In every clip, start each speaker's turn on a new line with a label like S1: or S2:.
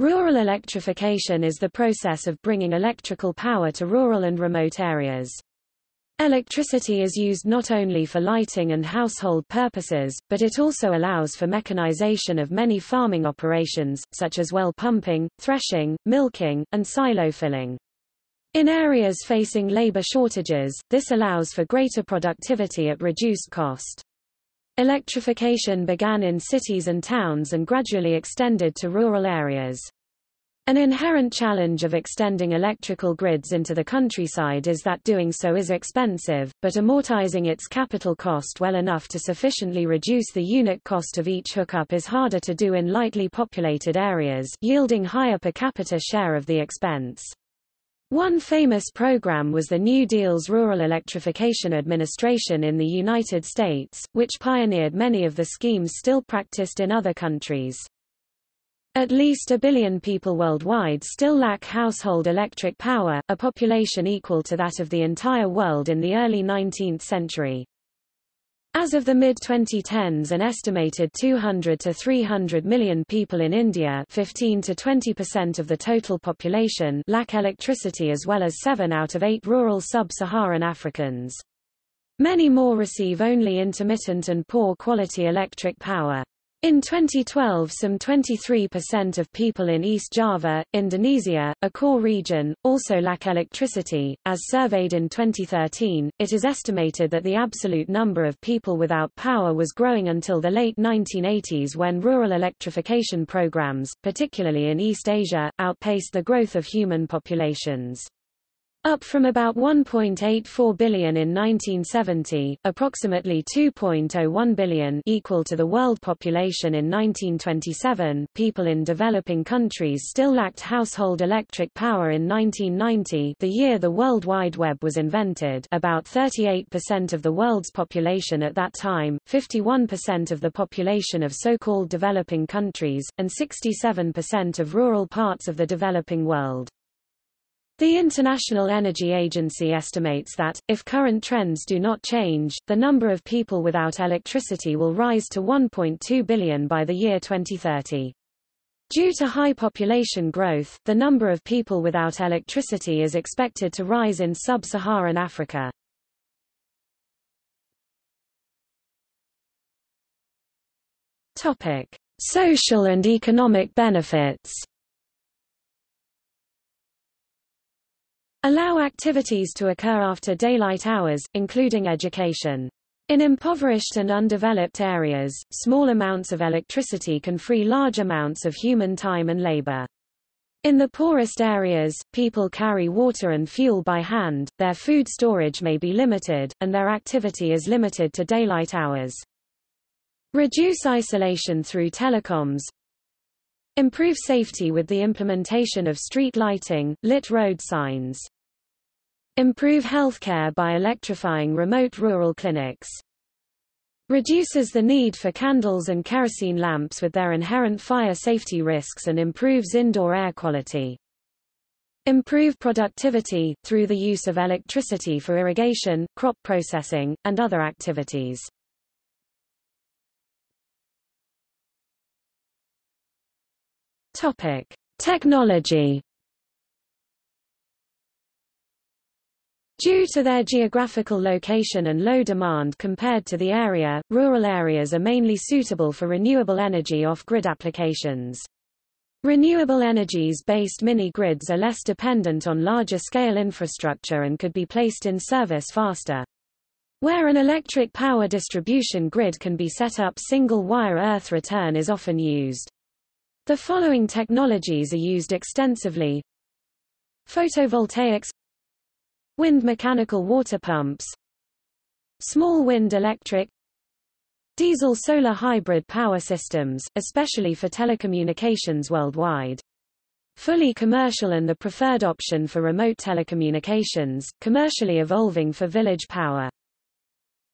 S1: Rural electrification is the process of bringing electrical power to rural and remote areas. Electricity is used not only for lighting and household purposes, but it also allows for mechanization of many farming operations, such as well pumping, threshing, milking, and silo filling. In areas facing labor shortages, this allows for greater productivity at reduced cost. Electrification began in cities and towns and gradually extended to rural areas. An inherent challenge of extending electrical grids into the countryside is that doing so is expensive, but amortizing its capital cost well enough to sufficiently reduce the unit cost of each hookup is harder to do in lightly populated areas, yielding higher per capita share of the expense. One famous program was the New Deal's Rural Electrification Administration in the United States, which pioneered many of the schemes still practiced in other countries. At least a billion people worldwide still lack household electric power, a population equal to that of the entire world in the early 19th century. As of the mid-2010s an estimated 200 to 300 million people in India 15 to 20% of the total population lack electricity as well as 7 out of 8 rural sub-Saharan Africans. Many more receive only intermittent and poor quality electric power. In 2012 some 23% of people in East Java, Indonesia, a core region, also lack electricity. As surveyed in 2013, it is estimated that the absolute number of people without power was growing until the late 1980s when rural electrification programs, particularly in East Asia, outpaced the growth of human populations. Up from about 1.84 billion in 1970, approximately 2.01 billion equal to the world population in 1927, people in developing countries still lacked household electric power in 1990 the year the World Wide Web was invented about 38% of the world's population at that time, 51% of the population of so-called developing countries, and 67% of rural parts of the developing world. The International Energy Agency estimates that, if current trends do not change, the number of people without electricity will rise to 1.2 billion by the year 2030. Due to high population growth, the number of people without electricity is expected to rise in sub-Saharan Africa. Topic: Social and economic benefits. Allow activities to occur after daylight hours, including education. In impoverished and undeveloped areas, small amounts of electricity can free large amounts of human time and labor. In the poorest areas, people carry water and fuel by hand, their food storage may be limited, and their activity is limited to daylight hours. Reduce isolation through telecoms. Improve safety with the implementation of street lighting, lit road signs. Improve healthcare by electrifying remote rural clinics. Reduces the need for candles and kerosene lamps with their inherent fire safety risks and improves indoor air quality. Improve productivity, through the use of electricity for irrigation, crop processing, and other activities. Topic. Technology Due to their geographical location and low demand compared to the area, rural areas are mainly suitable for renewable energy off-grid applications. Renewable energies-based mini-grids are less dependent on larger-scale infrastructure and could be placed in service faster. Where an electric power distribution grid can be set up single-wire earth return is often used. The following technologies are used extensively. Photovoltaics Wind mechanical water pumps Small wind electric Diesel-solar hybrid power systems, especially for telecommunications worldwide. Fully commercial and the preferred option for remote telecommunications, commercially evolving for village power.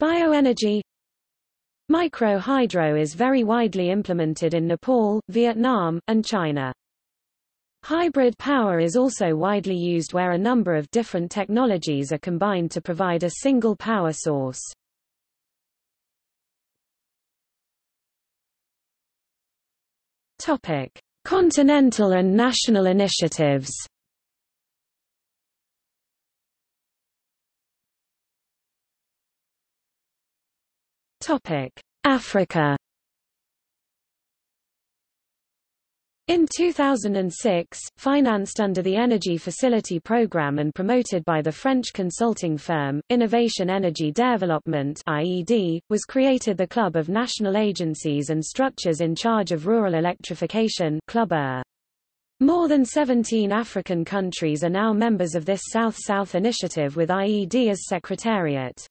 S1: Bioenergy Micro-hydro is very widely implemented in Nepal, Vietnam, and China. Hybrid power is also widely used where a number of different technologies are combined to provide a single power source. Topic: Continental and national initiatives Africa. In 2006, financed under the Energy Facility Programme and promoted by the French consulting firm, Innovation Energy Development IED, was created the Club of National Agencies and Structures in Charge of Rural Electrification Club More than 17 African countries are now members of this South-South initiative with IED as secretariat.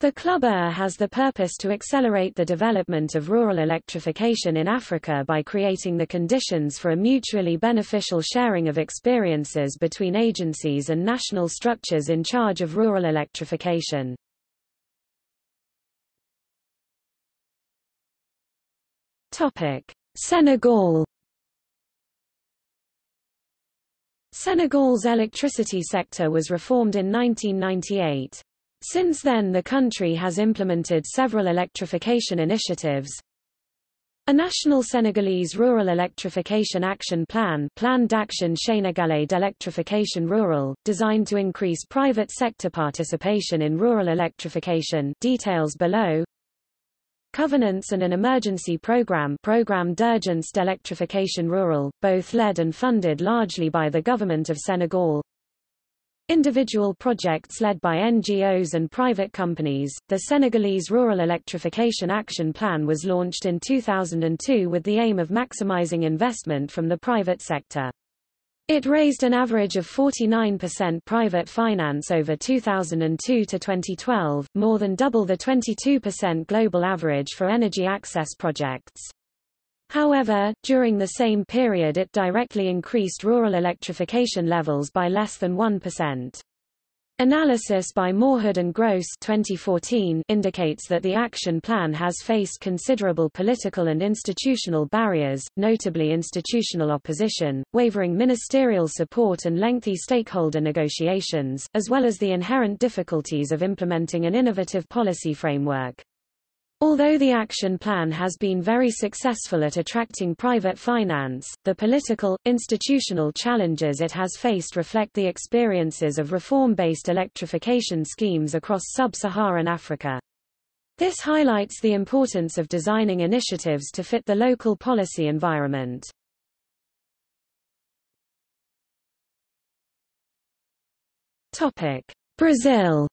S1: The Club-ER has the purpose to accelerate the development of rural electrification in Africa by creating the conditions for a mutually beneficial sharing of experiences between agencies and national structures in charge of rural electrification. Senegal Senegal's electricity sector was reformed in 1998. Since then the country has implemented several electrification initiatives. A national Senegalese rural electrification action plan Plan d'action sénégalais d'électrification rurale, designed to increase private sector participation in rural electrification details below. Covenants and an emergency program Programme d'urgence d'électrification rurale, both led and funded largely by the government of Senegal. Individual projects led by NGOs and private companies, the Senegalese Rural Electrification Action Plan was launched in 2002 with the aim of maximizing investment from the private sector. It raised an average of 49% private finance over 2002 to 2012, more than double the 22% global average for energy access projects. However, during the same period it directly increased rural electrification levels by less than 1%. Analysis by Mawhood and Gross 2014 indicates that the action plan has faced considerable political and institutional barriers, notably institutional opposition, wavering ministerial support and lengthy stakeholder negotiations, as well as the inherent difficulties of implementing an innovative policy framework. Although the action plan has been very successful at attracting private finance, the political, institutional challenges it has faced reflect the experiences of reform-based electrification schemes across sub-Saharan Africa. This highlights the importance of designing initiatives to fit the local policy environment. Brazil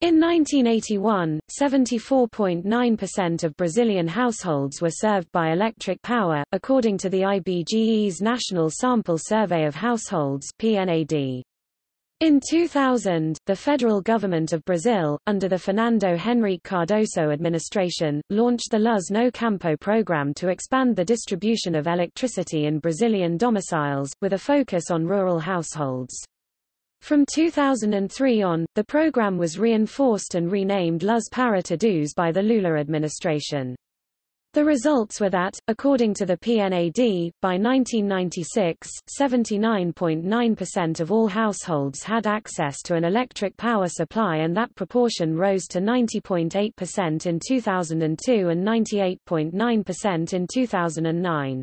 S1: In 1981, 74.9% of Brazilian households were served by electric power, according to the IBGE's National Sample Survey of Households PNAD. In 2000, the federal government of Brazil, under the Fernando Henrique Cardoso administration, launched the Luz no Campo program to expand the distribution of electricity in Brazilian domiciles, with a focus on rural households. From 2003 on, the program was reinforced and renamed Luz para Todos by the Lula administration. The results were that, according to the PNAD, by 1996, 79.9% of all households had access to an electric power supply and that proportion rose to 90.8% in 2002 and 98.9% in 2009.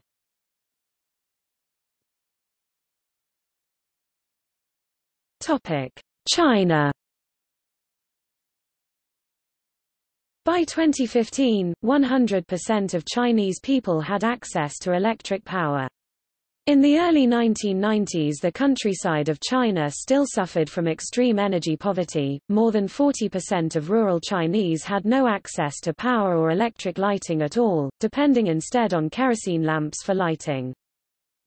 S1: China By 2015, 100% of Chinese people had access to electric power. In the early 1990s the countryside of China still suffered from extreme energy poverty, more than 40% of rural Chinese had no access to power or electric lighting at all, depending instead on kerosene lamps for lighting.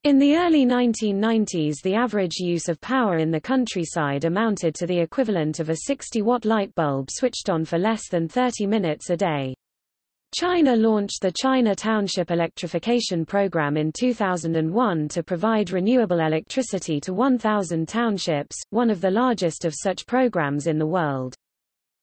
S1: In the early 1990s the average use of power in the countryside amounted to the equivalent of a 60-watt light bulb switched on for less than 30 minutes a day. China launched the China Township Electrification Program in 2001 to provide renewable electricity to 1,000 townships, one of the largest of such programs in the world.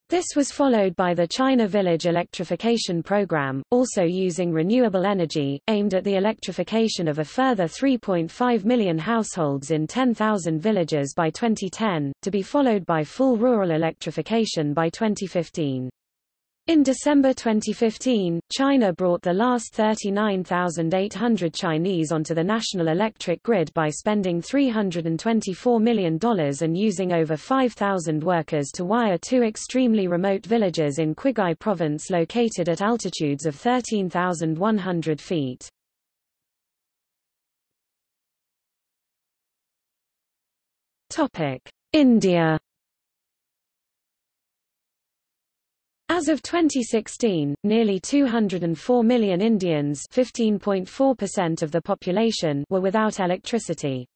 S1: This was followed by the China Village Electrification Program, also using renewable energy, aimed at the electrification of a further 3.5 million households in 10,000 villages by 2010, to be followed by full rural electrification by 2015. In December 2015, China brought the last 39,800 Chinese onto the national electric grid by spending $324 million and using over 5,000 workers to wire two extremely remote villages in Qinghai province located at altitudes of 13,100 feet. India As of 2016, nearly 204 million Indians 15.4% of the population were without electricity.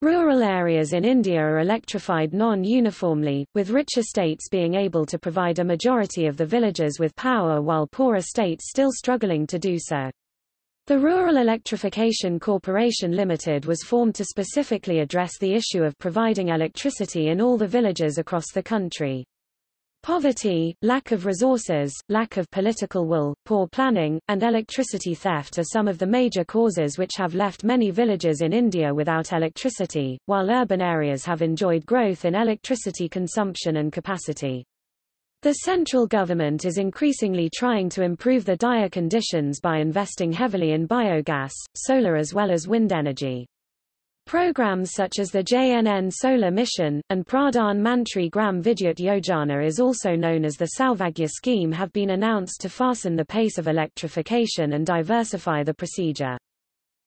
S1: Rural areas in India are electrified non-uniformly, with richer states being able to provide a majority of the villages with power while poorer states still struggling to do so. The Rural Electrification Corporation Limited was formed to specifically address the issue of providing electricity in all the villages across the country. Poverty, lack of resources, lack of political will, poor planning, and electricity theft are some of the major causes which have left many villages in India without electricity, while urban areas have enjoyed growth in electricity consumption and capacity. The central government is increasingly trying to improve the dire conditions by investing heavily in biogas, solar as well as wind energy. Programs such as the JNN Solar Mission, and Pradhan Mantri Gram Vidyut Yojana is also known as the Saubhagya scheme have been announced to fasten the pace of electrification and diversify the procedure.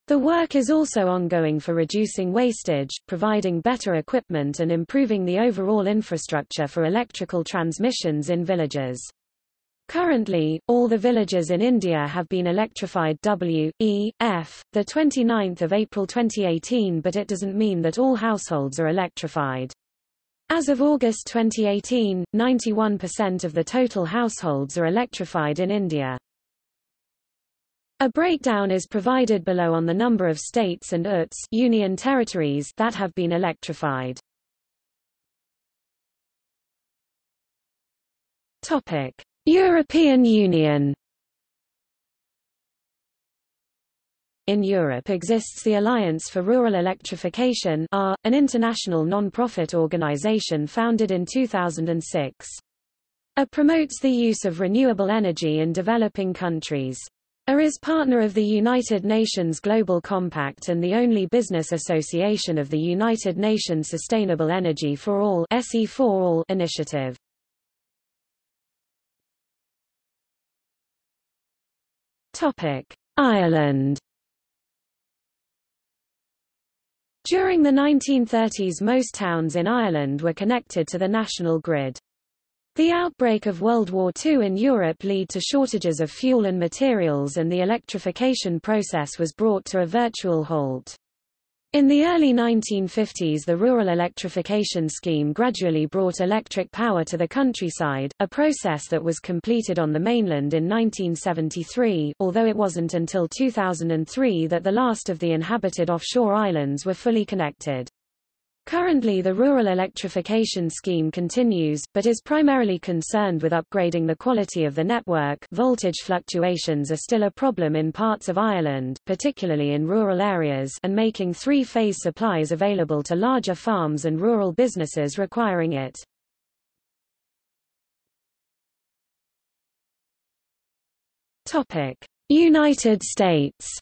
S1: The work is also ongoing for reducing wastage, providing better equipment and improving the overall infrastructure for electrical transmissions in villages. Currently, all the villages in India have been electrified W, E, F, the 29th of April 2018 but it doesn't mean that all households are electrified. As of August 2018, 91% of the total households are electrified in India. A breakdown is provided below on the number of states and UTs union territories that have been electrified. Topic: European Union In Europe exists the Alliance for Rural Electrification an international non-profit organization founded in 2006. A promotes the use of renewable energy in developing countries. A is partner of the United Nations Global Compact and the only business association of the United Nations Sustainable Energy for All initiative. Topic: Ireland. During the 1930s most towns in Ireland were connected to the national grid. The outbreak of World War II in Europe led to shortages of fuel and materials and the electrification process was brought to a virtual halt. In the early 1950s the Rural Electrification Scheme gradually brought electric power to the countryside, a process that was completed on the mainland in 1973 although it wasn't until 2003 that the last of the inhabited offshore islands were fully connected. Currently the rural electrification scheme continues, but is primarily concerned with upgrading the quality of the network voltage fluctuations are still a problem in parts of Ireland, particularly in rural areas and making three-phase supplies available to larger farms and rural businesses requiring it. United States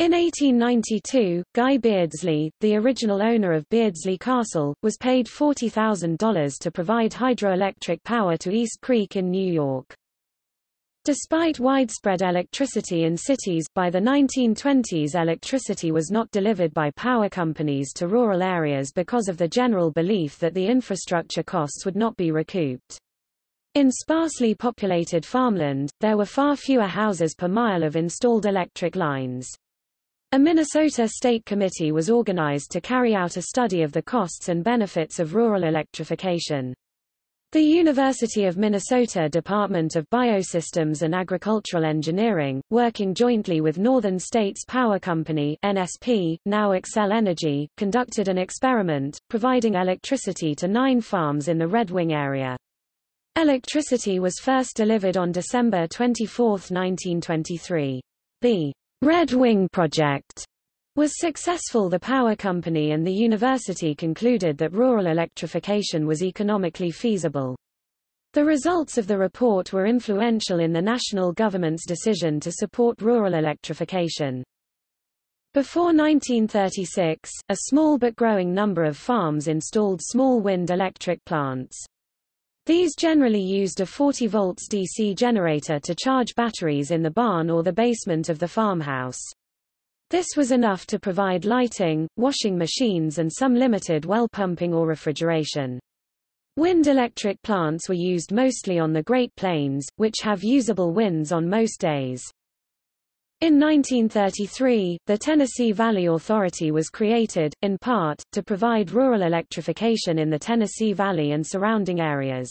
S1: In 1892, Guy Beardslee, the original owner of Beardslee Castle, was paid $40,000 to provide hydroelectric power to East Creek in New York. Despite widespread electricity in cities, by the 1920s electricity was not delivered by power companies to rural areas because of the general belief that the infrastructure costs would not be recouped. In sparsely populated farmland, there were far fewer houses per mile of installed electric lines. A Minnesota State Committee was organized to carry out a study of the costs and benefits of rural electrification. The University of Minnesota Department of Biosystems and Agricultural Engineering, working jointly with Northern States Power Company NSP, now Xcel Energy, conducted an experiment, providing electricity to nine farms in the Red Wing area. Electricity was first delivered on December 24, 1923. The Red Wing Project was successful the power company and the university concluded that rural electrification was economically feasible. The results of the report were influential in the national government's decision to support rural electrification. Before 1936, a small but growing number of farms installed small wind electric plants. These generally used a 40 volts DC generator to charge batteries in the barn or the basement of the farmhouse. This was enough to provide lighting, washing machines and some limited well pumping or refrigeration. Wind electric plants were used mostly on the Great Plains, which have usable winds on most days. In 1933, the Tennessee Valley Authority was created, in part, to provide rural electrification in the Tennessee Valley and surrounding areas.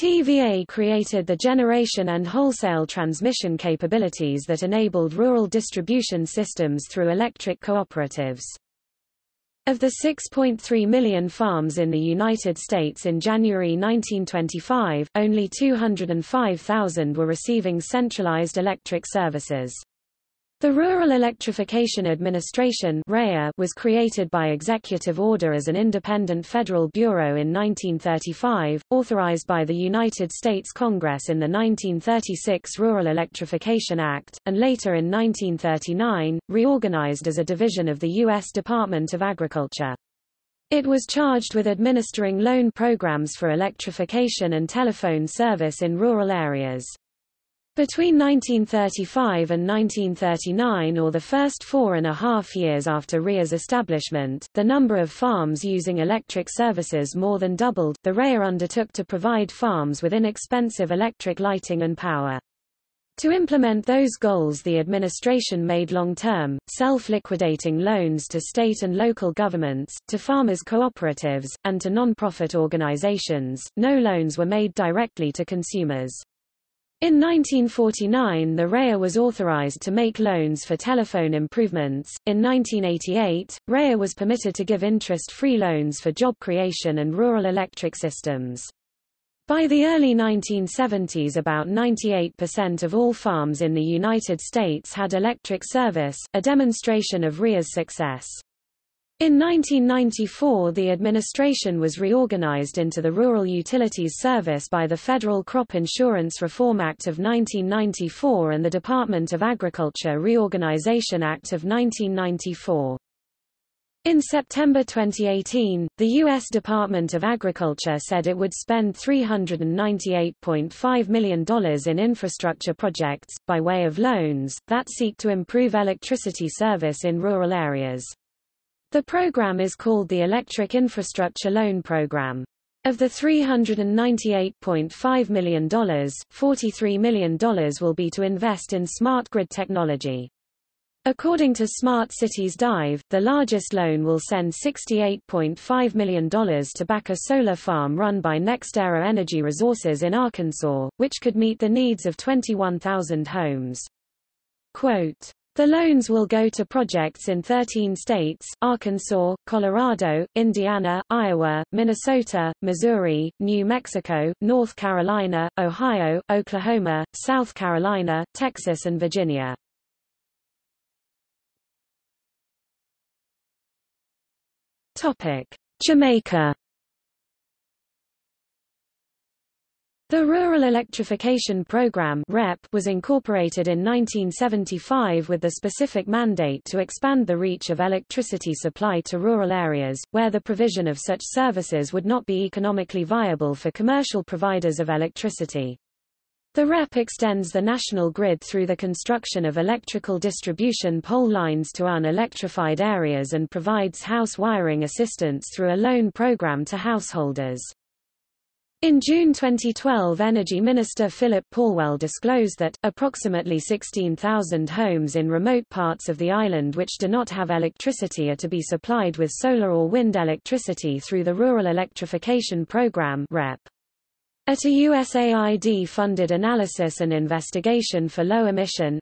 S1: TVA created the generation and wholesale transmission capabilities that enabled rural distribution systems through electric cooperatives. Of the 6.3 million farms in the United States in January 1925, only 205,000 were receiving centralized electric services. The Rural Electrification Administration was created by executive order as an independent federal bureau in 1935, authorized by the United States Congress in the 1936 Rural Electrification Act, and later in 1939, reorganized as a division of the U.S. Department of Agriculture. It was charged with administering loan programs for electrification and telephone service in rural areas. Between 1935 and 1939 or the first four and a half years after REA's establishment, the number of farms using electric services more than doubled. The REA undertook to provide farms with inexpensive electric lighting and power. To implement those goals the administration made long-term, self-liquidating loans to state and local governments, to farmers' cooperatives, and to non-profit organizations. No loans were made directly to consumers. In 1949 the REA was authorized to make loans for telephone improvements. In 1988, REA was permitted to give interest-free loans for job creation and rural electric systems. By the early 1970s about 98% of all farms in the United States had electric service, a demonstration of REA's success. In 1994 the administration was reorganized into the Rural Utilities Service by the Federal Crop Insurance Reform Act of 1994 and the Department of Agriculture Reorganization Act of 1994. In September 2018, the U.S. Department of Agriculture said it would spend $398.5 million in infrastructure projects, by way of loans, that seek to improve electricity service in rural areas. The program is called the Electric Infrastructure Loan Program. Of the $398.5 million, $43 million will be to invest in smart grid technology. According to Smart Cities Dive, the largest loan will send $68.5 million to back a solar farm run by NextEra Energy Resources in Arkansas, which could meet the needs of 21,000 homes. Quote, the loans will go to projects in 13 states, Arkansas, Colorado, Indiana, Iowa, Minnesota, Missouri, New Mexico, North Carolina, Ohio, Oklahoma, South Carolina, Texas and Virginia. Jamaica The Rural Electrification Program was incorporated in 1975 with the specific mandate to expand the reach of electricity supply to rural areas, where the provision of such services would not be economically viable for commercial providers of electricity. The REP extends the national grid through the construction of electrical distribution pole lines to unelectrified areas and provides house wiring assistance through a loan program to householders. In June 2012 Energy Minister Phillip Paulwell disclosed that, approximately 16,000 homes in remote parts of the island which do not have electricity are to be supplied with solar or wind electricity through the Rural Electrification Program REP. At a USAID-funded analysis and investigation for low-emission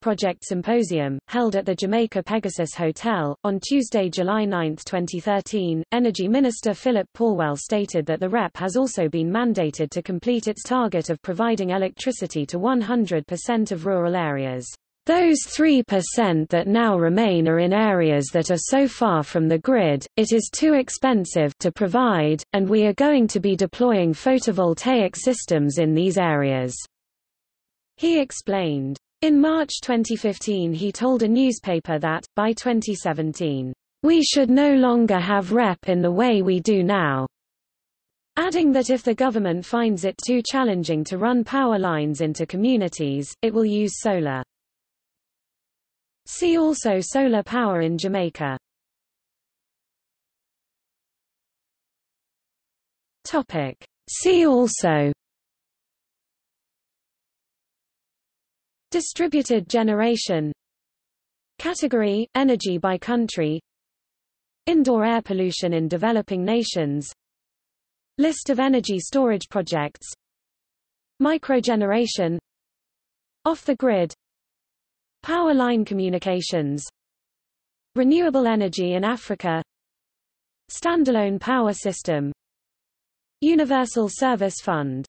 S1: project symposium, held at the Jamaica Pegasus Hotel, on Tuesday, July 9, 2013, Energy Minister Phillip Paulwell stated that the REP has also been mandated to complete its target of providing electricity to 100% of rural areas Those 3% that now remain are in areas that are so far from the grid, it is too expensive to provide, and we are going to be deploying photovoltaic systems in these areas. He explained. In March 2015 he told a newspaper that, by 2017, we should no longer have REP in the way we do now, adding that if the government finds it too challenging to run power lines into communities, it will use solar. See also solar power in Jamaica. Topic. See also. Distributed generation. Category – Energy by country. Indoor air pollution in developing nations. List of energy storage projects. Microgeneration. Off the grid Power line communications Renewable energy in Africa Standalone power system Universal Service Fund